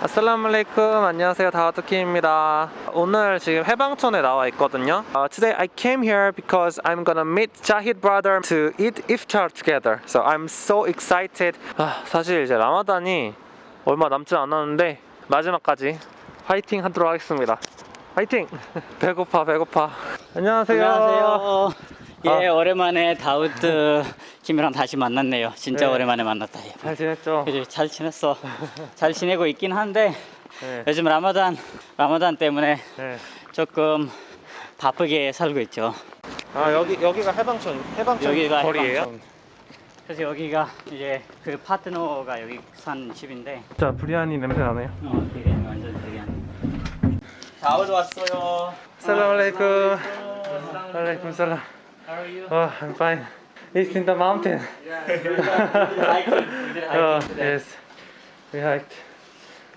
아슬라말레이쿰 안녕하세요. 다와토키입니다. 오늘 지금 해방촌에 나와 있거든요. uh, Today I came here because I'm gonna meet Jahid brother to eat iftar together. So I'm so excited. 아, 사실 이제 라마단이 얼마 남지 않았는데 마지막까지 화이팅 하도록 하겠습니다. 화이팅! 배고파 배고파. 안녕하세요. 안녕하세요. 예, 아. 오랜만에 다우드 김이랑 다시 만났네요. 진짜 네. 오랜만에 만났다. 예. 잘 지냈죠? 그래, 잘 지냈어. 잘 지내고 있긴 한데 네. 요즘 라마단 라마단 때문에 네. 조금 바쁘게 살고 있죠. 아 여기 여기가 해방촌 해방촌 여기가 거리예요? 해방촌. 그래서 여기가 이제 그 파트너가 여기 산 집인데 진짜 브리아니 냄새 나네요 어, 되게 완전 되게 다우드 왔어요. 살라말레이쿰 알레이쿰 살람 How are you? Oh, I'm fine. It's in the mountain. hiking. We did hiking Oh, today. yes. We hiked.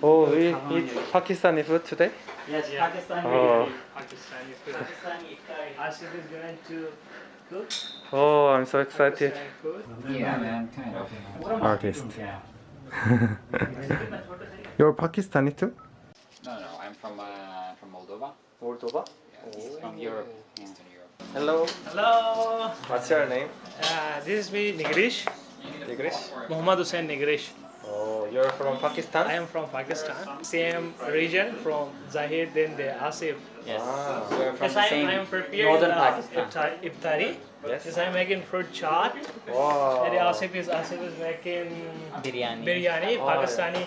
Oh, we eat Pakistani food today? Yes, Pakistani. Oh. Pakistani food. Pakistani iftari. Asif is going to cook Oh, I'm so excited. Yeah, man, kind of. Artist. Yeah. You're Pakistani too? No, no, I'm from uh, from Moldova. Moldova? Yeah, from Europe, Eastern Europe. Hello. Hello. What's your name? Uh, this is me, Nigrish. Tigrish? Muhammad Hussain Nigrish. Oh, you're from Pakistan? I am from Pakistan. Same region from Zahid, then the Asif. Yes. Ah, so you're from Yes, I, same I am preparing northern the Pakistan. iftar- iftari. Yes. Yes, I am making fruit chaat. Wow. And Asif is Asif is making Biryani. biryani, Oh, Pakistani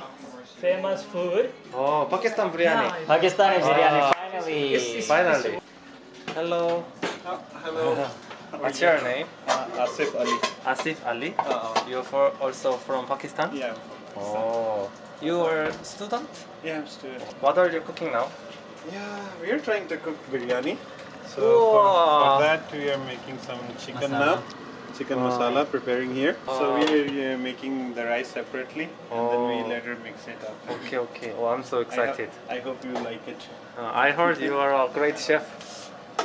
famous food. Oh, Pakistan biryani. Yeah, Pakistani biryani. Ah. Finally. It's- it's- Finally. Hello. Hello, What's your name? uh, Asif Ali. Asif Ali. Uh, You're for also from Pakistan? yeah, Oh. You are a student? yeah, I'm student. What are you cooking now? Yeah, we are trying to cook biryani. So for, for that we are making some chicken Masala. now, chicken masala preparing here. So Ah. we are uh, making the rice separately, and then Oh. we later mix it up. Okay, okay. Oh, I'm so I, ho- excited. I hope you like it. Uh, I heard you are a great chef.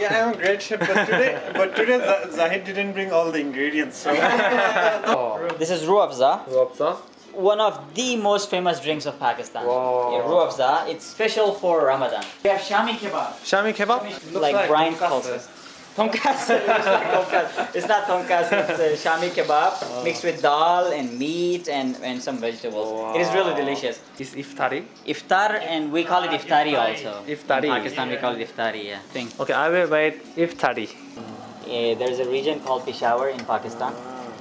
Yeah, I'm a great chef, but today, but today Zahid didn't bring all the ingredients. So Oh. This is Rooh Afza, Ruabza? one of the most famous drinks of Pakistan. Wow. Yeah, Rooh Afza. It's special for Ramadan. We have Shami kebab. Shami kebab? Looks like, Brian tonkatsu. calls it. Tonkatsu. It looks tonkatsu. It's not tonkatsu. It's uh, shami kebab mixed with dal and meat and, and some vegetables. It is really delicious. Is iftari? Iftar and we call it iftari also. Iftari. In Pakistan we call it iftari. Yeah. Thing. Okay, I will wait iftari. Yeah, there's a region called Peshawar in Pakistan.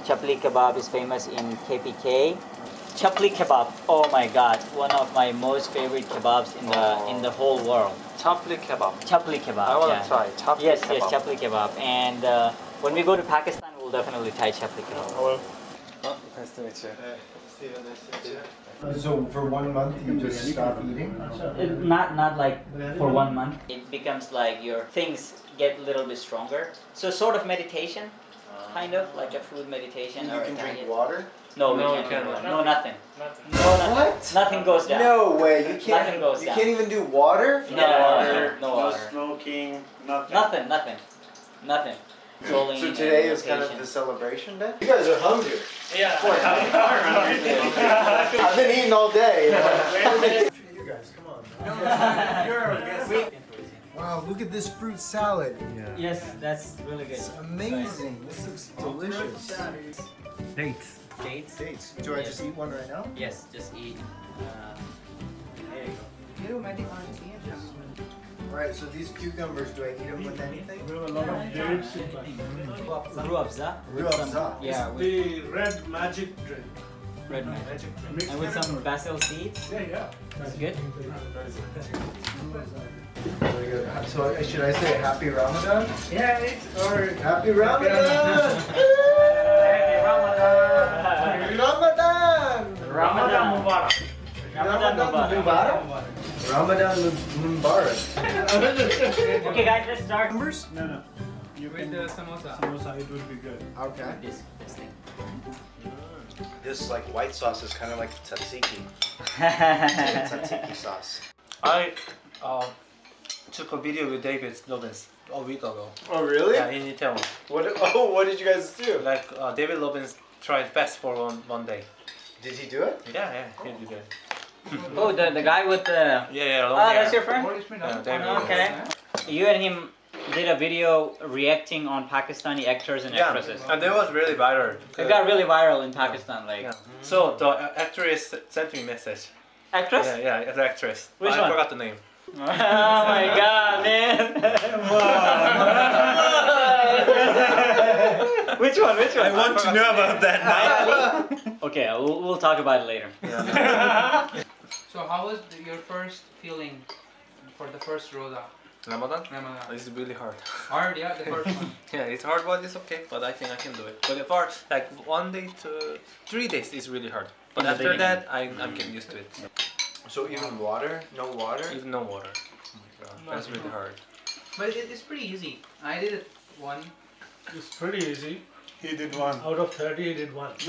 Chapli kebab is famous in KPK. Chapli kebab, oh my god, one of my most favorite kebabs in the in the whole world. Chapli kebab. Chapli kebab. I want to yeah. try. Chapli Yes, kebab. yes, chapli kebab. And uh, when we go to Pakistan, we'll definitely try chapli kebab. Oh, nice to meet you. So for one month you just stop eating? It- not not like for one month. It becomes like your things get a little bit stronger. So sort of meditation, kind of like a food meditation. You or can a drink diet. water? No, we No, can't. you drink cannot. water. No, nothing. Nothing. No, nothing. What? Nothing goes down. No way. You can't. Nothing goes you down. can't even do water. No water. No no water. smoking, nothing. Nothing. Nothing. Nothing. Rolling So and today is kind of meditation. the celebration day. You guys are hungry. Yeah. I've been eating all day. You, guys, come on. Wow, look at this fruit salad. Yeah. Yes, that's really good. It's amazing. This looks delicious. Dates. Dates. Dates. Do I just eat one right now? Yes, just eat. Uh, there you go. Alright, so these cucumbers, do I eat them with anything? We have a lot of dates in Ruafza. with some- Rooh Afza. Yeah, with The red magic drink. Red magic. Magic. And with some basil seeds. Yeah, yeah. That's good. Very good. So uh, should I say happy Ramadan? Yeah, it's or Happy Ramadan! Happy Ramadan! Ramadan. Ramadan Mubarak. Ramadan Mubarak. Mubarak? Ramadan Mubarak. Okay, guys, let's start. Numbers? No, no. You can samosa. Samosa, it will be good. Okay. This, this thing. This like white sauce is kind of like tzatziki. Tzatziki sauce. I uh, took a video with David Lobbins a week ago. Oh really? Yeah, in Itaewon. What? Oh, what did you guys do? Like uh, David Lobbins tried fast for one, one day. Did he do it? Yeah, yeah, he did it. Oh, the, the guy with the. Yeah, yeah. long Ah, hair. that's your friend? Yeah, David. Okay. You and him did a video reacting on Pakistani actors and Yeah, actresses. and that was really viral. It got really viral in Pakistan. Like Yeah. Mm-hmm. So the actress sent me a message. actress. Yeah, yeah, the actress. Which I one? forgot the name. oh my god, man! which one? Which one? I want to know about that now. Okay, we'll, we'll talk about it later. So how was your first feeling for the first Roza? Ramadan? Ramadan? It's really hard. Hard, yeah, the first one. Yeah, it's hard, but it's okay. But I think I can do it. But for like one day to three days is really hard. But In after that, I I'm getting used to it. So even water, no water. Even no water. Oh my god, That's really hard. But it, it's pretty easy. I did it one. It's pretty easy. He did one. Out of 30, he did one.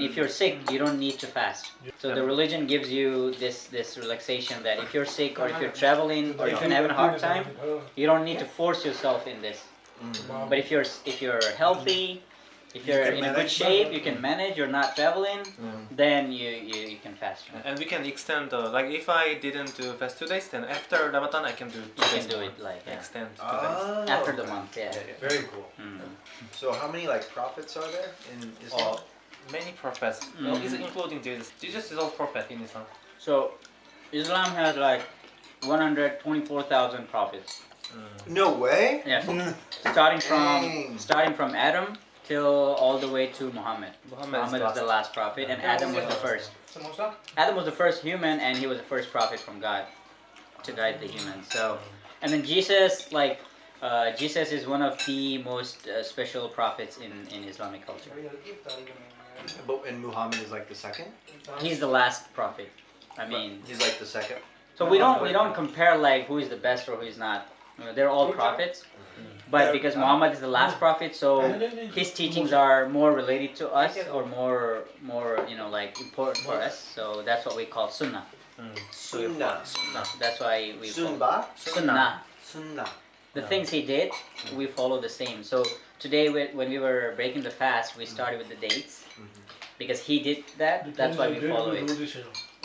if you're sick, you don't need to fast. So the religion gives you this this relaxation that if you're sick or if you're traveling or if you're having a hard time, you don't need to force yourself in this. Mm. But if you're if you're healthy, if You you're can in a good shape, you can manage. You're not traveling, then you, you, you can fast. And we can extend the like if I didn't do fast two days, then after Ramadan I can do two You days can do it like yeah. Extend two days. Oh, after the month. Yeah. Very cool. Mm. So how many like prophets are there in Islam? Oh, many prophets, well, Mhm. is including Jesus. Jesus is all prophet in Islam. So Islam has like 124,000 prophets. No way. Yeah. starting from Dang. starting from Adam till all the way to Muhammad. Muhammad is Muhammad is the last prophet, and Adam was the first. Samosa? Adam was the first human, and he was the first prophet from God to guide the humans. So, and then Jesus, like, uh, Jesus is one of the most uh, special prophets in, in Islamic culture. But and Muhammad is like the second. He's the last prophet. I mean, He's like the second. so we don't we don't compare like who is the best or who is not. You know, they're all prophets, but because Muhammad is the last prophet, so his teachings are more related to us or more more you know like important for us. So that's what we call sunnah. Sunnah. Sunnah. That's why we follow- Sunba. sunnah. Sunnah. The things he did, we follow the same. So today, when when we were breaking the fast, we started with the dates because he did that. That's why we follow it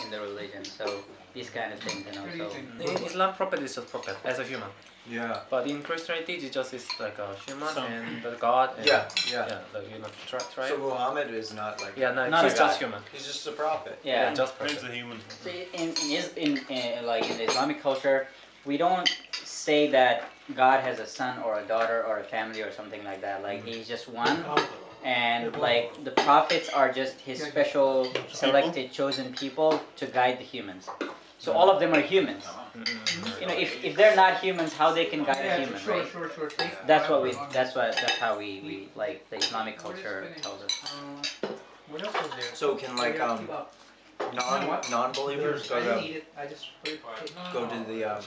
in the religion. So these kind of things, you know. So In Islam, prophet is just prophet as a human. Yeah. But in Christianity, Jesus is like a human and the God. And, Yeah. Yeah. Yeah, the, you know, tri- tri- So Muhammad is not like. yeah, no, Not he's just God. human. He's just a prophet. yeah. Yeah, just He's a human. So in in, is, in in like in the Islamic culture, we don't say that God has a son or a daughter or a family or something like that. Like mm-hmm. he's just one, and like the prophets are just his special selected chosen people to guide the humans. So all of them are humans. You know, if, if they're not humans, how they can guide a human, sure, right? sure, sure. That's what we. That's what. That's how we, we like the Islamic culture tells us. Uh, what else was there? So can like um non non believers go to eat it. I just put it. go to the um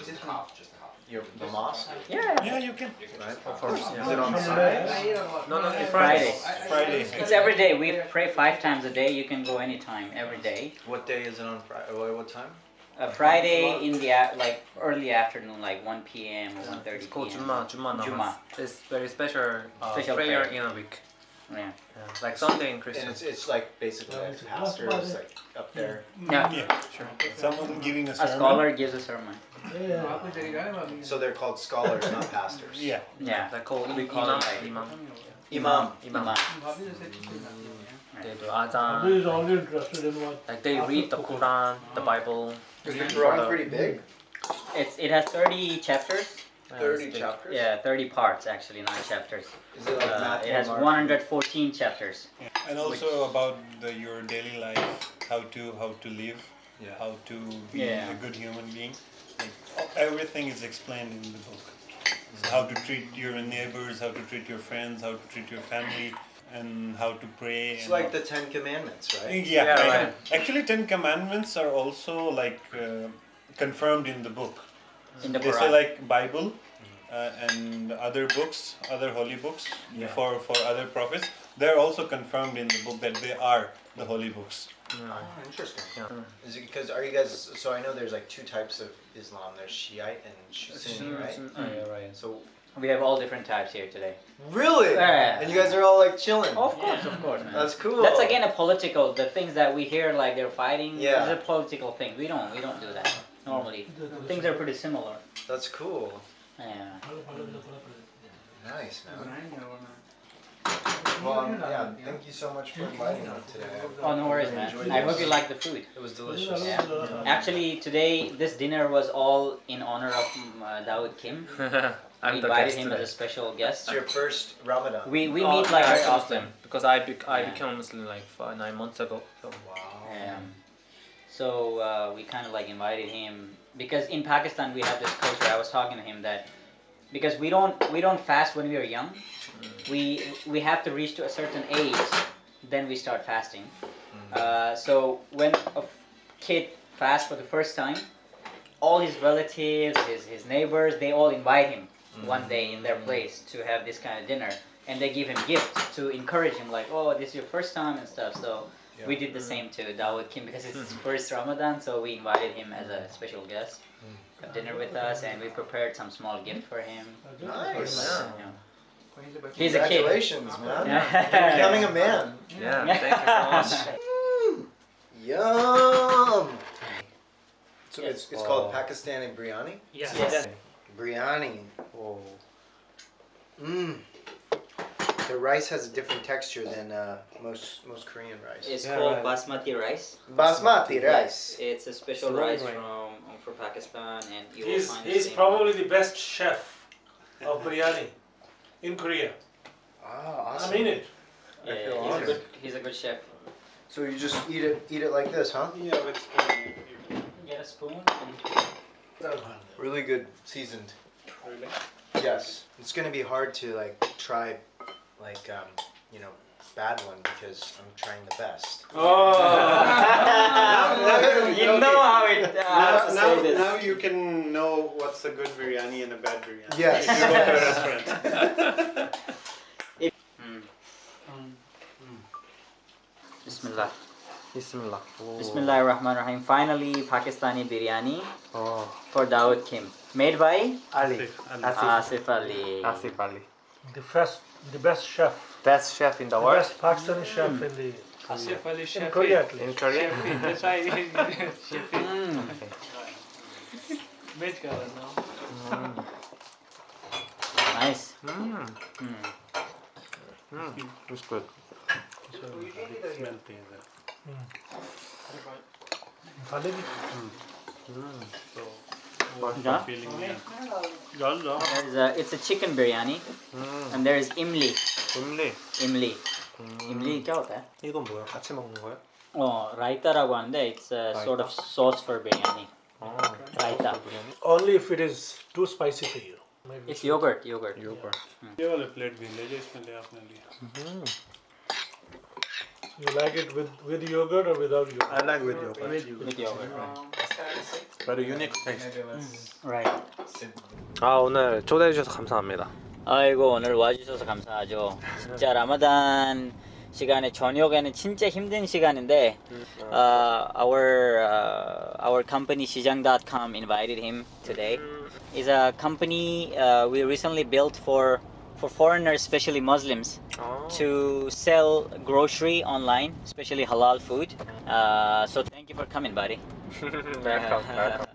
your the mosque, Yeah. Yeah, you can. right? Of course, Is it on I Sundays? ate a lot. No, no, it's Friday. I- I- Friday. It's every day. We pray five times a day. You can go anytime, every day. What day is it on Friday? What, what time? A Friday in the like early afternoon, like 1 p.m. or 1:30 It's called Juma, Juma. Juma. It's very special, uh, Special prayer, prayer. in a week. Yeah. Yeah, like Sunday in And Christian. it's, it's like basically a pastor is like up there. Yeah. Yeah, sure. Someone giving a A scholar gives a sermon. So they're called scholars, not pastors. Yeah. Yeah. They call We call imam. like- Imam. Imam. Imam. Imam. They do adhan. Somebody interested in what. Like they read the Quran, the Bible, is the Quran pretty big? It's it has 30 chapters. Thirty it's big. chapters. Yeah, 30 parts actually, not chapters. Is it like Uh, Matthew? it has 114 chapters. And also about the, your daily life, how to how to live, Yeah. how to be Yeah. a good human being. Like, everything is explained in the book. So how to treat your neighbors, how to treat your friends, how to treat your family, and how to pray. It's and like how- the Ten Commandments, right? Yeah, Yeah, right. right. Actually, Ten Commandments are also like uh, confirmed in the book. In the they say like Bible uh, and other books, other holy books for for other prophets. They're also confirmed in the book that they are the holy books. Oh, interesting. Yeah. Is it because are you guys? So I know there's like two types of Islam. There's Shiite and Sunni, right? Oh, yeah, right. So We have all different types here today. Really? Yeah. And you guys are all like chilling. Of course, of course, man. That's cool. That's again a political. The things that we hear, like they're fighting, Yeah. is a political thing. We don't, we don't do that normally. Things are pretty similar. That's cool. Yeah. Nice, man. Well, um, yeah, thank you so much for inviting me today. Oh no worries, man. I hope you like the food. It was delicious. Yeah. Actually, today this dinner was all in honor of um, uh, Dawood Kim. we I'm the invited guest him today. as a special guest. It's your first Ramadan. We we Oh, meet like I very often. them, because I bec- I Yeah. became Muslim like five, nine months ago. So. Wow. Um, so uh, we kind of like invited him because in Pakistan we have this culture. I was talking to him that because we don't we don't fast when we are young. We we have to reach to a certain age, then we start fasting. Uh, so when a f- kid fasts for the first time, all his relatives, his his neighbors, they all invite him one mm-hmm. day in their place to have this kind of dinner, and they give him gifts to encourage him, like, oh, this is your first time and stuff. So. We did the same to Dawood Kim because it's his first Ramadan, so we invited him as a special guest, mm. have dinner with us, and we prepared some small gift for him. Nice. Yeah. He's a kid. Congratulations, man. Yeah. You're becoming a man. Yeah, thank you so much. Yum. So Yes. it's, it's called Pakistani biryani. Yeah. Yes. Biryani. Oh. Mmm. The rice has a different texture than uh, most most Korean rice. It's Yeah, called right. basmati rice. Basmati rice. It's a special It's rice long from um, from Pakistan, and you He's, will find he's same- probably the best chef of biryani in Korea. Ah, awesome. I mean it. Yeah, I feel he's a good he's a good chef. So you just eat it eat it like this, huh? Yeah, with spoon. Get a spoon. Really good seasoned. Really? Yes. It's gonna be hard to like try like um, you know, bad one because I'm trying the best. Oh. you know how it. Uh, Now, now, now you can know what's a good biryani and a bad biryani. Yes. If you go to a restaurant. Mm. Bismillah. Bismillah. Oh. Bismillah ar-Rahman rahim Finally, Pakistani biryani Oh. for Dawood Kim. Made by Ali. Asif Ali. Asif Ali. The best, the best chef, Best chef in the the world. best Pakistani chef in the Asif Ali in Shafi. Korea at least. In Korea. Shafi, That's why Shafi. Mm. Which color now? Nice. Mm. Mm. Mm. It's good Khalid, Yeah. There's a, it's a chicken biryani 음. and there's imli. imli. Imli. 음. imli क्या होता है? 이건 뭐야? 같이 먹는 거야? 어, raita라고 하는데 it's a sort of sauce for biryani. 어. Raita. only if it is too spicy for you. Maybe. It's yogurt, yogurt. Yogurt. ये वाले plate भी ले जाओ इसमें ले आपने लिया You like it with, with yogurt or without yogurt? I like with yogurt. With yogurt. Right. Very unique taste. right. 아 오늘 초대해 주셔서 감사합니다. 아이고 오늘 와주셔서 감사하죠. 진짜 라마단 시간에 저녁에는 진짜 힘든 시간인데 uh, our uh, our company 시장.com invited him today. It's a company uh, we recently built for for foreigners, especially Muslims, 어. to sell grocery online, especially halal food. Uh, so thank you for coming, buddy. welcome, welcome.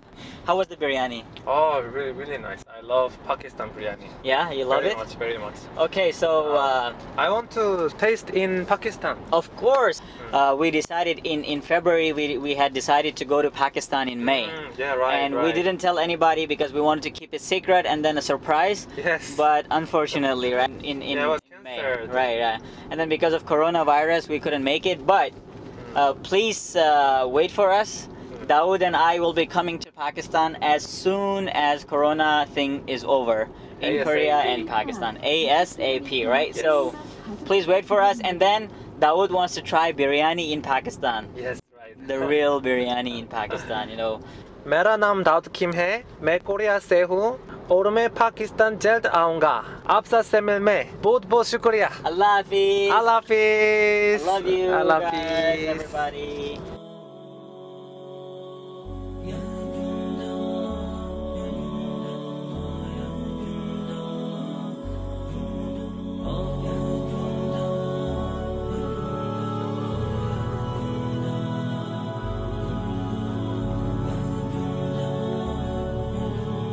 How was the biryani? Oh, really, really nice. I love Pakistan biryani. Yeah, you love it? very it. much, very much. Okay, so. Uh, I want to taste in Pakistan. Of course, uh, we decided in, in February we, we had decided to go to Pakistan in May, Mm, yeah, right. and we didn't tell anybody because we wanted to keep it secret and then a surprise. Yes. But unfortunately, right in in, Yeah, it was in May, right, right, and then because of coronavirus we couldn't make it. But Mm. uh, please uh, wait for us. Dawood and I will be coming to Pakistan as soon as Corona thing is over in ASAP. Korea and Pakistan. ASAP, right? So please wait for us, and then Dawood wants to try biryani in Pakistan, yes, right. the real biryani in Pakistan. You know. मेरा नाम दाऊद किम है मैं Korea से हूँ और मैं पाकिस्तान जल्द आऊँगा आपसे से मिल में बहुत बहुत शुक्रिया Allah Hafiz. Allah Hafiz I love you, Allah guys, Hafiz everybody.